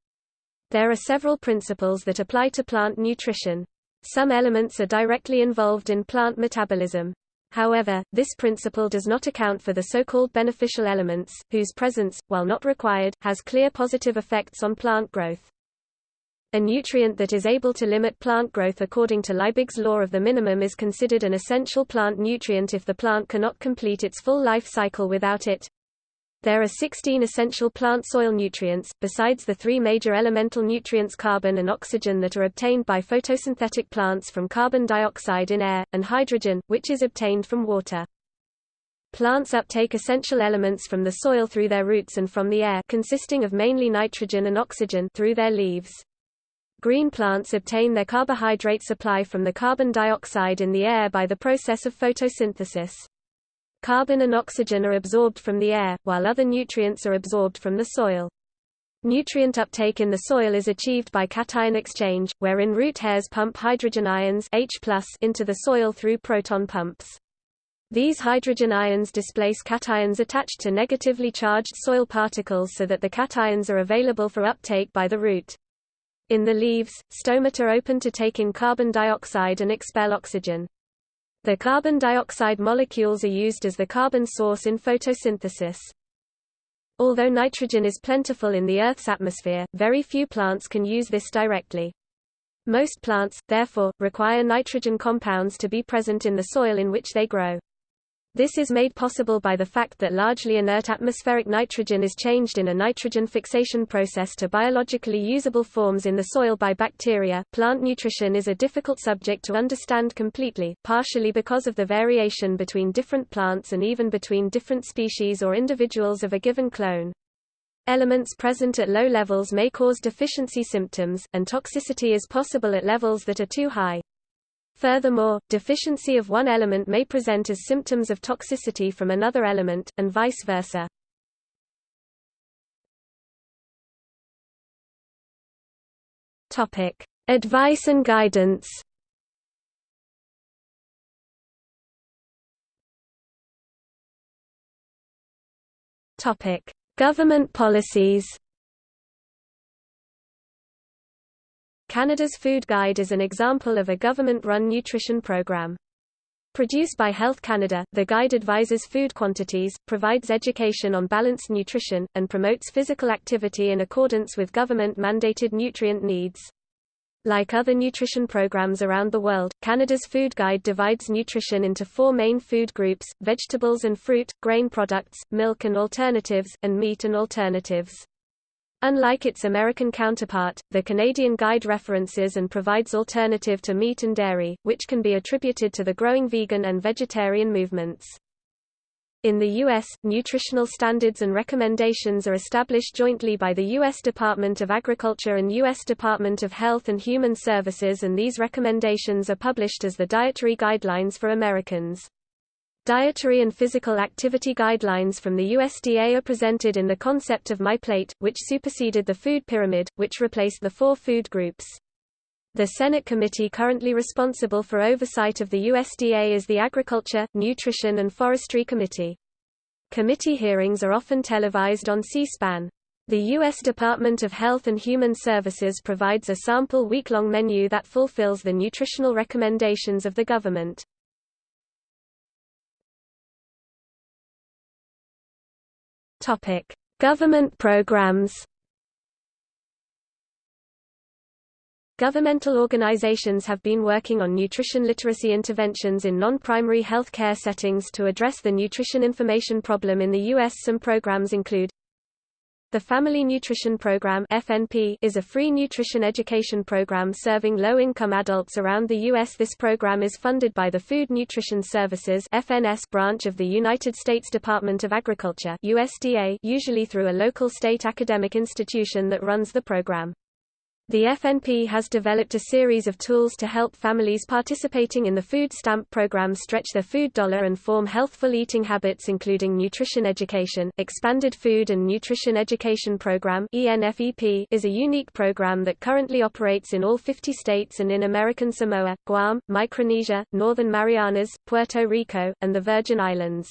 There are several principles that apply to plant nutrition. Some elements are directly involved in plant metabolism. However, this principle does not account for the so-called beneficial elements, whose presence, while not required, has clear positive effects on plant growth. A nutrient that is able to limit plant growth according to Liebig's law of the minimum is considered an essential plant nutrient if the plant cannot complete its full life cycle without it. There are 16 essential plant soil nutrients, besides the three major elemental nutrients carbon and oxygen that are obtained by photosynthetic plants from carbon dioxide in air, and hydrogen, which is obtained from water. Plants uptake essential elements from the soil through their roots and from the air consisting of mainly nitrogen and oxygen through their leaves. Green plants obtain their carbohydrate supply from the carbon dioxide in the air by the process of photosynthesis. Carbon and oxygen are absorbed from the air, while other nutrients are absorbed from the soil. Nutrient uptake in the soil is achieved by cation exchange, wherein root hairs pump hydrogen ions H into the soil through proton pumps. These hydrogen ions displace cations attached to negatively charged soil particles so that the cations are available for uptake by the root. In the leaves, stomata open to take in carbon dioxide and expel oxygen. The carbon dioxide molecules are used as the carbon source in photosynthesis. Although nitrogen is plentiful in the Earth's atmosphere, very few plants can use this directly. Most plants, therefore, require nitrogen compounds to be present in the soil in which they grow. This is made possible by the fact that largely inert atmospheric nitrogen is changed in a nitrogen fixation process to biologically usable forms in the soil by bacteria. Plant nutrition is a difficult subject to understand completely, partially because of the variation between different plants and even between different species or individuals of a given clone. Elements present at low levels may cause deficiency symptoms, and toxicity is possible at levels that are too high. Furthermore, deficiency of one element may present as symptoms of toxicity from another element, and vice versa. Topic: Advice and guidance. Topic: Government policies. Canada's Food Guide is an example of a government-run nutrition program. Produced by Health Canada, the guide advises food quantities, provides education on balanced nutrition, and promotes physical activity in accordance with government-mandated nutrient needs. Like other nutrition programs around the world, Canada's Food Guide divides nutrition into four main food groups, vegetables and fruit, grain products, milk and alternatives, and meat and alternatives. Unlike its American counterpart, the Canadian Guide references and provides alternative to meat and dairy, which can be attributed to the growing vegan and vegetarian movements. In the U.S., nutritional standards and recommendations are established jointly by the U.S. Department of Agriculture and U.S. Department of Health and Human Services and these recommendations are published as the Dietary Guidelines for Americans. Dietary and physical activity guidelines from the USDA are presented in the concept of My Plate, which superseded the food pyramid, which replaced the four food groups. The Senate committee currently responsible for oversight of the USDA is the Agriculture, Nutrition and Forestry Committee. Committee hearings are often televised on C-SPAN. The U.S. Department of Health and Human Services provides a sample week-long menu that fulfills the nutritional recommendations of the government. Topic: Government programs. Governmental organizations have been working on nutrition literacy interventions in non-primary health care settings to address the nutrition information problem in the U.S. Some programs include the Family Nutrition Program (FNP) is a free nutrition education program serving low-income adults around the U.S. This program is funded by the Food Nutrition Services (FNS) branch of the United States Department of Agriculture (USDA), usually through a local state academic institution that runs the program. The FNP has developed a series of tools to help families participating in the food stamp program stretch their food dollar and form healthful eating habits including nutrition education. Expanded Food and Nutrition Education Program (ENFEP) is a unique program that currently operates in all 50 states and in American Samoa, Guam, Micronesia, Northern Marianas, Puerto Rico, and the Virgin Islands.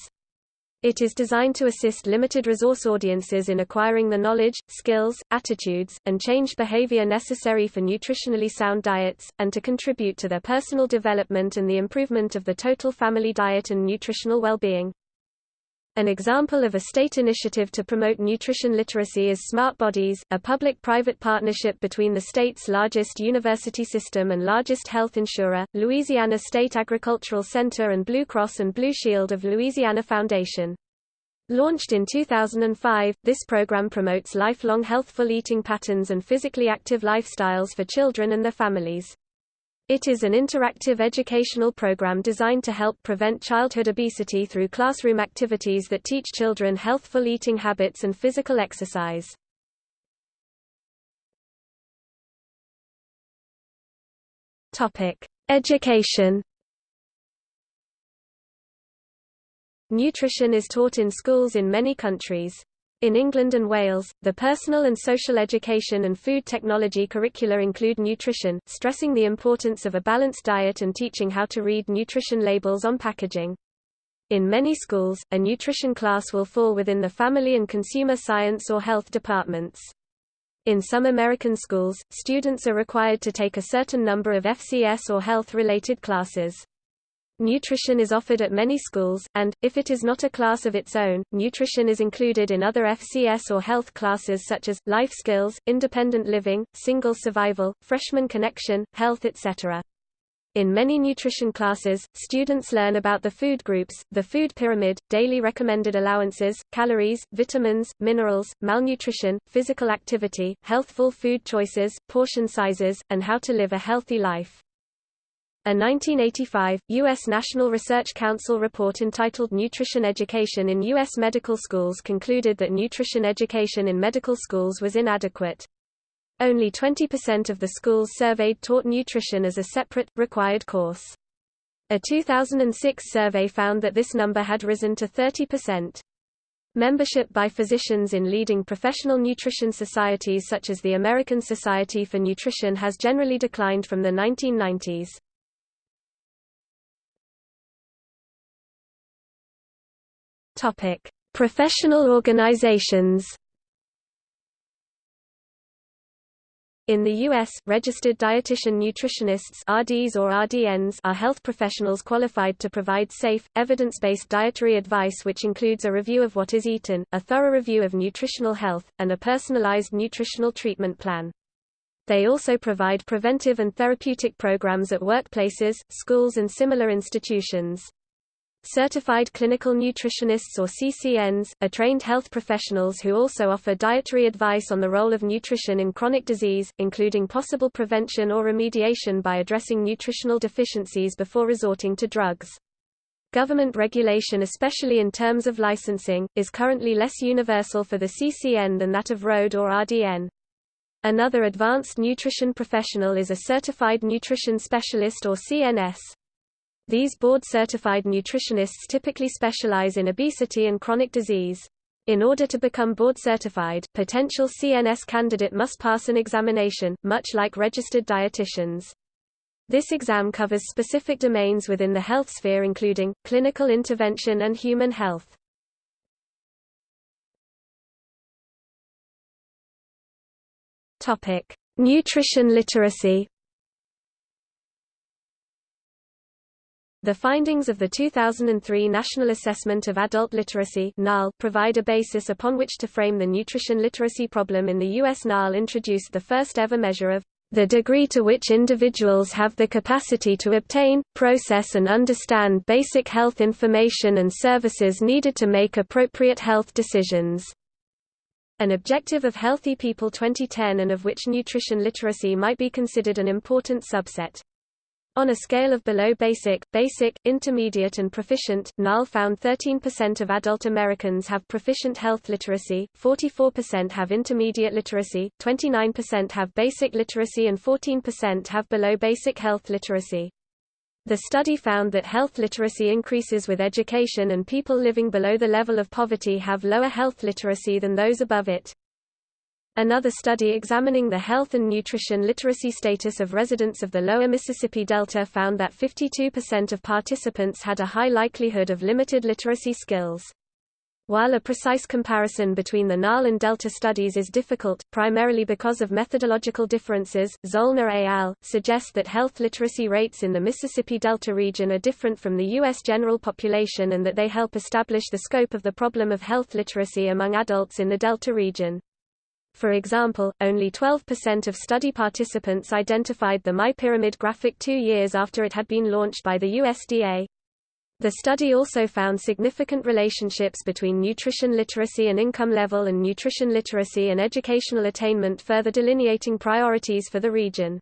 It is designed to assist limited resource audiences in acquiring the knowledge, skills, attitudes, and change behavior necessary for nutritionally sound diets, and to contribute to their personal development and the improvement of the total family diet and nutritional well-being. An example of a state initiative to promote nutrition literacy is Smart Bodies, a public-private partnership between the state's largest university system and largest health insurer, Louisiana State Agricultural Center and Blue Cross and Blue Shield of Louisiana Foundation. Launched in 2005, this program promotes lifelong healthful eating patterns and physically active lifestyles for children and their families. It is an interactive educational program designed to help prevent childhood obesity through classroom activities that teach children healthful eating habits and physical exercise. Topic: Education. Nutrition is taught in schools in many countries. In England and Wales, the personal and social education and food technology curricula include nutrition, stressing the importance of a balanced diet and teaching how to read nutrition labels on packaging. In many schools, a nutrition class will fall within the family and consumer science or health departments. In some American schools, students are required to take a certain number of FCS or health-related classes. Nutrition is offered at many schools, and, if it is not a class of its own, nutrition is included in other FCS or health classes such as, life skills, independent living, single survival, freshman connection, health etc. In many nutrition classes, students learn about the food groups, the food pyramid, daily recommended allowances, calories, vitamins, minerals, malnutrition, physical activity, healthful food choices, portion sizes, and how to live a healthy life. A 1985, U.S. National Research Council report entitled Nutrition Education in U.S. Medical Schools concluded that nutrition education in medical schools was inadequate. Only 20% of the schools surveyed taught nutrition as a separate, required course. A 2006 survey found that this number had risen to 30%. Membership by physicians in leading professional nutrition societies such as the American Society for Nutrition has generally declined from the 1990s. Topic: Professional organizations. In the U.S., registered dietitian nutritionists RDs or RDNs are health professionals qualified to provide safe, evidence-based dietary advice which includes a review of what is eaten, a thorough review of nutritional health, and a personalized nutritional treatment plan. They also provide preventive and therapeutic programs at workplaces, schools and similar institutions. Certified Clinical Nutritionists or CCNs, are trained health professionals who also offer dietary advice on the role of nutrition in chronic disease, including possible prevention or remediation by addressing nutritional deficiencies before resorting to drugs. Government regulation especially in terms of licensing, is currently less universal for the CCN than that of RD or RDN. Another advanced nutrition professional is a Certified Nutrition Specialist or CNS. These board-certified nutritionists typically specialize in obesity and chronic disease. In order to become board-certified, potential CNS candidate must pass an examination, much like registered dietitians. This exam covers specific domains within the health sphere including, clinical intervention and human health. Nutrition literacy The findings of the 2003 National Assessment of Adult Literacy provide a basis upon which to frame the nutrition literacy problem in the U.S. NAAL introduced the first ever measure of the degree to which individuals have the capacity to obtain, process and understand basic health information and services needed to make appropriate health decisions. An objective of Healthy People 2010 and of which nutrition literacy might be considered an important subset. On a scale of below basic, basic, intermediate and proficient, NAAL found 13% of adult Americans have proficient health literacy, 44% have intermediate literacy, 29% have basic literacy and 14% have below basic health literacy. The study found that health literacy increases with education and people living below the level of poverty have lower health literacy than those above it. Another study examining the health and nutrition literacy status of residents of the lower Mississippi Delta found that 52% of participants had a high likelihood of limited literacy skills. While a precise comparison between the NAAL and Delta studies is difficult, primarily because of methodological differences, Zoellner et al. suggest that health literacy rates in the Mississippi Delta region are different from the U.S. general population and that they help establish the scope of the problem of health literacy among adults in the Delta region. For example, only 12% of study participants identified the MyPyramid graphic two years after it had been launched by the USDA. The study also found significant relationships between nutrition literacy and income level and nutrition literacy and educational attainment further delineating priorities for the region.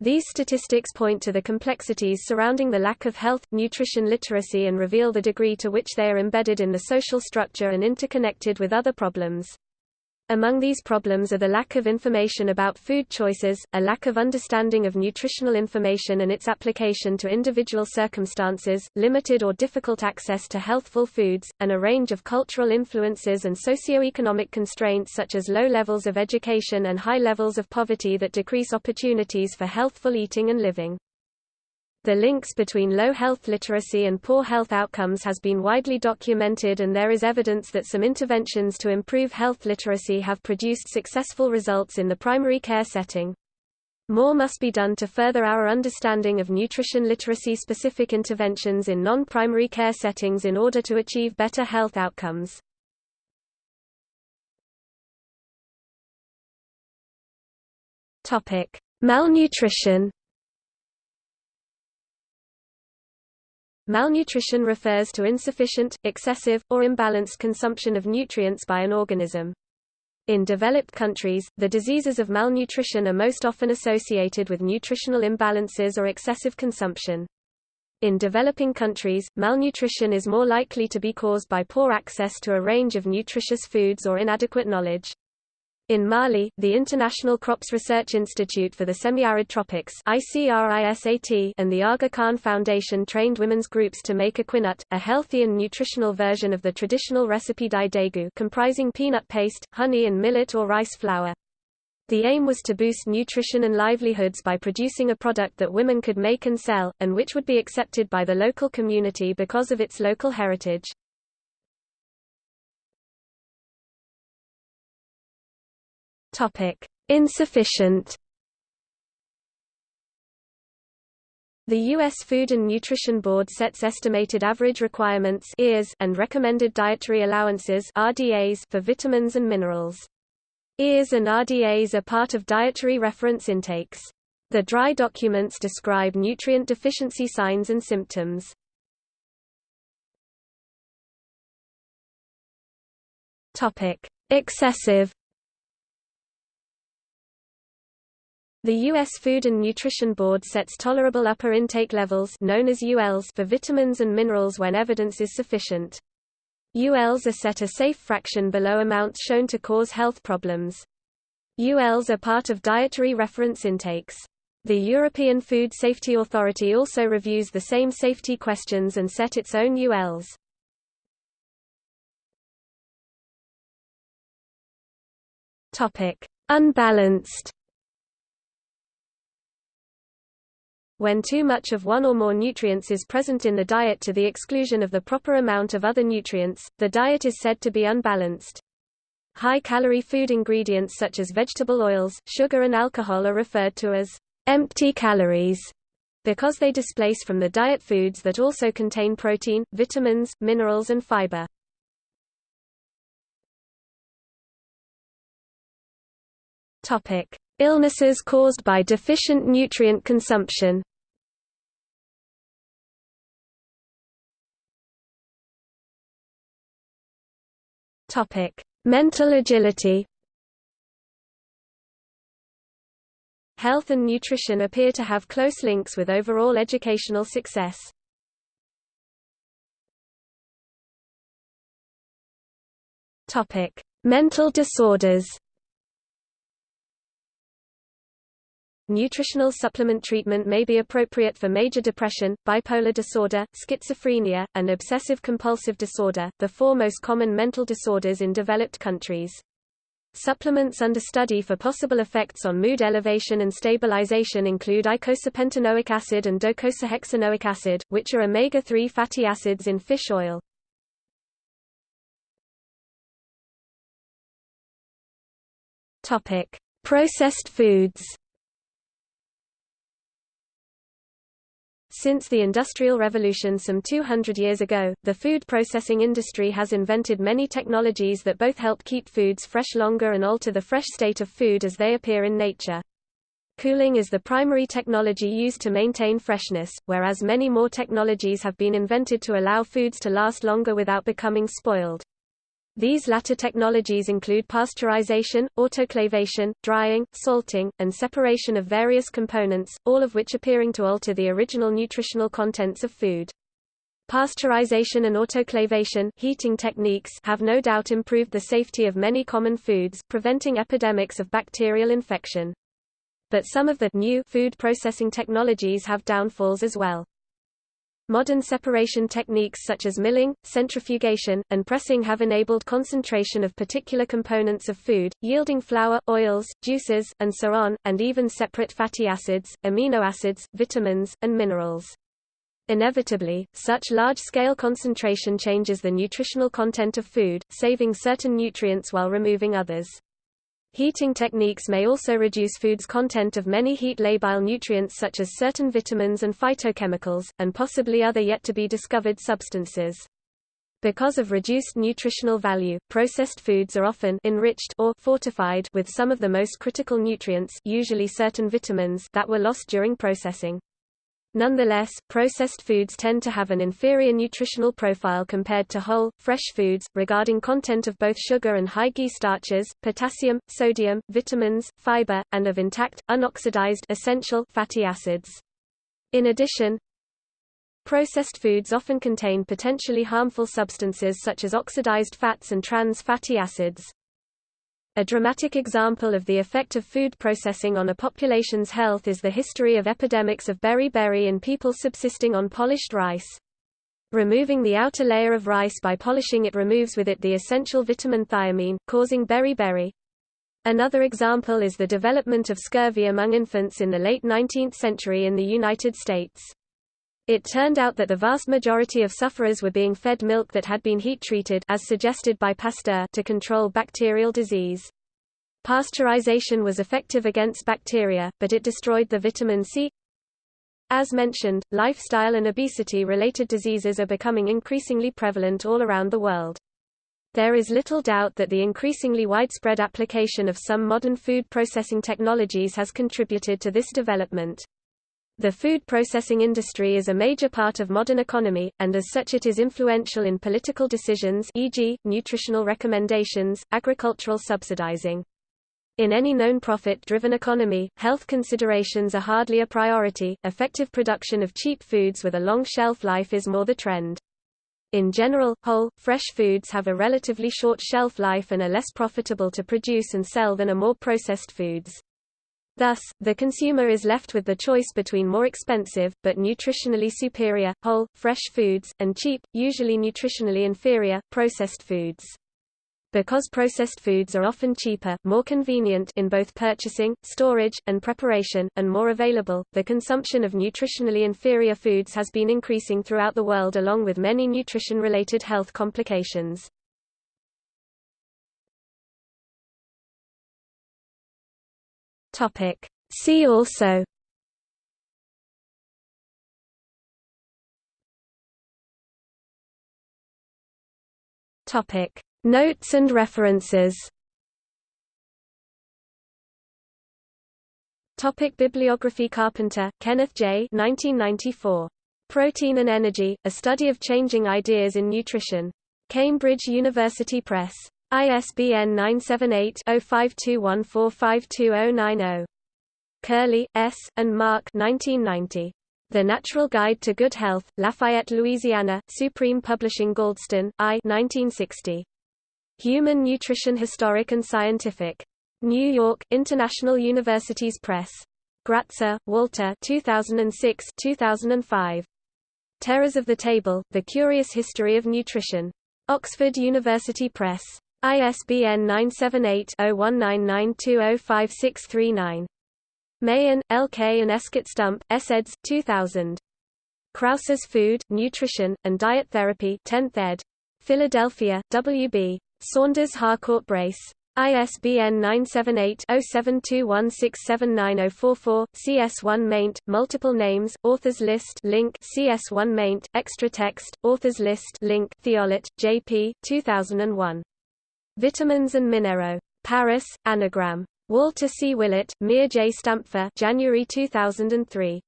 These statistics point to the complexities surrounding the lack of health, nutrition literacy and reveal the degree to which they are embedded in the social structure and interconnected with other problems. Among these problems are the lack of information about food choices, a lack of understanding of nutritional information and its application to individual circumstances, limited or difficult access to healthful foods, and a range of cultural influences and socioeconomic constraints such as low levels of education and high levels of poverty that decrease opportunities for healthful eating and living. The links between low health literacy and poor health outcomes has been widely documented and there is evidence that some interventions to improve health literacy have produced successful results in the primary care setting. More must be done to further our understanding of nutrition literacy-specific interventions in non-primary care settings in order to achieve better health outcomes. Malnutrition Malnutrition refers to insufficient, excessive, or imbalanced consumption of nutrients by an organism. In developed countries, the diseases of malnutrition are most often associated with nutritional imbalances or excessive consumption. In developing countries, malnutrition is more likely to be caused by poor access to a range of nutritious foods or inadequate knowledge. In Mali, the International Crops Research Institute for the Semi-Arid Tropics and the Aga Khan Foundation trained women's groups to make equinut, a healthy and nutritional version of the traditional recipe daidegu comprising peanut paste, honey and millet or rice flour. The aim was to boost nutrition and livelihoods by producing a product that women could make and sell, and which would be accepted by the local community because of its local heritage. Insufficient. The U.S. Food and Nutrition Board sets estimated average requirements and recommended dietary allowances for vitamins and minerals. EARS and RDAs are part of dietary reference intakes. The DRI documents describe nutrient deficiency signs and symptoms. Excessive The U.S. Food and Nutrition Board sets tolerable upper intake levels known as ULs for vitamins and minerals when evidence is sufficient. ULs are set a safe fraction below amounts shown to cause health problems. ULs are part of dietary reference intakes. The European Food Safety Authority also reviews the same safety questions and set its own ULs. Unbalanced When too much of one or more nutrients is present in the diet to the exclusion of the proper amount of other nutrients, the diet is said to be unbalanced. High-calorie food ingredients such as vegetable oils, sugar and alcohol are referred to as empty calories because they displace from the diet foods that also contain protein, vitamins, minerals and fiber. Topic: Illnesses caused by deficient nutrient consumption. Topic Mental agility. Health and nutrition appear to have close links with overall educational success. Mental disorders Nutritional supplement treatment may be appropriate for major depression, bipolar disorder, schizophrenia, and obsessive-compulsive disorder, the four most common mental disorders in developed countries. Supplements under study for possible effects on mood elevation and stabilization include icosapentaenoic acid and docosahexaenoic acid, which are omega-3 fatty acids in fish oil. Processed foods Since the Industrial Revolution some 200 years ago, the food processing industry has invented many technologies that both help keep foods fresh longer and alter the fresh state of food as they appear in nature. Cooling is the primary technology used to maintain freshness, whereas many more technologies have been invented to allow foods to last longer without becoming spoiled. These latter technologies include pasteurization, autoclavation, drying, salting, and separation of various components, all of which appearing to alter the original nutritional contents of food. Pasteurization and autoclavation heating techniques have no doubt improved the safety of many common foods, preventing epidemics of bacterial infection. But some of the new food processing technologies have downfalls as well. Modern separation techniques such as milling, centrifugation, and pressing have enabled concentration of particular components of food, yielding flour, oils, juices, and so on, and even separate fatty acids, amino acids, vitamins, and minerals. Inevitably, such large-scale concentration changes the nutritional content of food, saving certain nutrients while removing others. Heating techniques may also reduce food's content of many heat-labile nutrients such as certain vitamins and phytochemicals, and possibly other yet-to-be-discovered substances. Because of reduced nutritional value, processed foods are often enriched or fortified with some of the most critical nutrients usually certain vitamins that were lost during processing. Nonetheless, processed foods tend to have an inferior nutritional profile compared to whole, fresh foods, regarding content of both sugar and high G starches, potassium, sodium, vitamins, fiber, and of intact, unoxidized essential fatty acids. In addition, processed foods often contain potentially harmful substances such as oxidized fats and trans fatty acids. A dramatic example of the effect of food processing on a population's health is the history of epidemics of beriberi in people subsisting on polished rice. Removing the outer layer of rice by polishing it removes with it the essential vitamin thiamine, causing beriberi. Another example is the development of scurvy among infants in the late 19th century in the United States. It turned out that the vast majority of sufferers were being fed milk that had been heat-treated as suggested by Pasteur to control bacterial disease. Pasteurization was effective against bacteria, but it destroyed the vitamin C. As mentioned, lifestyle and obesity-related diseases are becoming increasingly prevalent all around the world. There is little doubt that the increasingly widespread application of some modern food processing technologies has contributed to this development. The food processing industry is a major part of modern economy, and as such it is influential in political decisions e.g., nutritional recommendations, agricultural subsidizing. In any known profit-driven economy, health considerations are hardly a priority, effective production of cheap foods with a long shelf life is more the trend. In general, whole, fresh foods have a relatively short shelf life and are less profitable to produce and sell than are more processed foods. Thus, the consumer is left with the choice between more expensive, but nutritionally superior, whole, fresh foods, and cheap, usually nutritionally inferior, processed foods. Because processed foods are often cheaper, more convenient in both purchasing, storage, and preparation, and more available, the consumption of nutritionally inferior foods has been increasing throughout the world along with many nutrition-related health complications. Topic. See also Topic. Notes and references Topic Bibliography Carpenter, Kenneth J. 1994. Protein and Energy, A Study of Changing Ideas in Nutrition. Cambridge University Press. ISBN 978-0521452090. Curley, S., and Mark 1990. The Natural Guide to Good Health, Lafayette, Louisiana, Supreme Publishing Galdston, I 1960. Human Nutrition Historic and Scientific. New York, International Universities Press. Gratzer, Walter 2006 2005. Terrors of the Table, The Curious History of Nutrition. Oxford University Press. ISBN 978-0199205639. Mahan, L.K. and Escott Stump, eds. 2000. Krause's Food, Nutrition, and Diet Therapy 10th ed. Philadelphia, W.B. Saunders Harcourt Brace. ISBN 978-0721679044, CS1 maint, multiple names, authors list link CS1 maint, extra text, authors list link Thiollet, J.P., 2001. Vitamins and Minero. Paris, Anagram. Walter C. Willett, Meir J. Stampfer January 2003.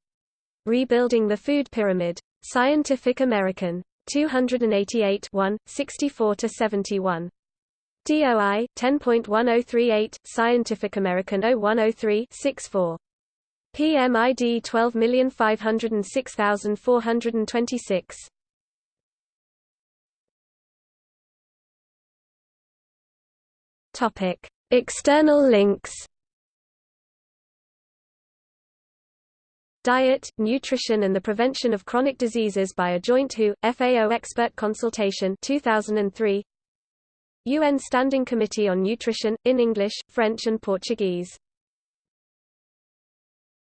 Rebuilding the Food Pyramid. Scientific American. 288 1, 64–71. DOI 10.1038 Scientific American 0103 64. PMID 12506426. Topic: External links. Diet, Nutrition and the Prevention of Chronic Diseases by a Joint WHO, FAO Expert Consultation 2003. UN Standing Committee on Nutrition, in English, French and Portuguese